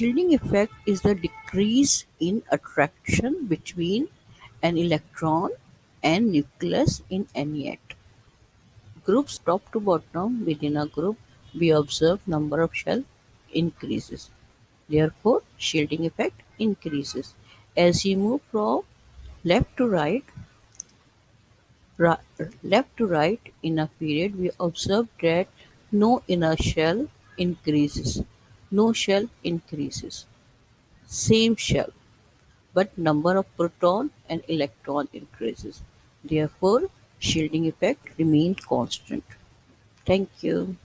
Shielding effect is the decrease in attraction between an electron and nucleus in any atom. Groups top to bottom within a group we observe number of shell increases. Therefore, shielding effect increases. As you move from left to right, left to right in a period, we observe that no inner shell increases, no shell increases, same shell, but number of proton and electron increases. Therefore, shielding effect remains constant. Thank you.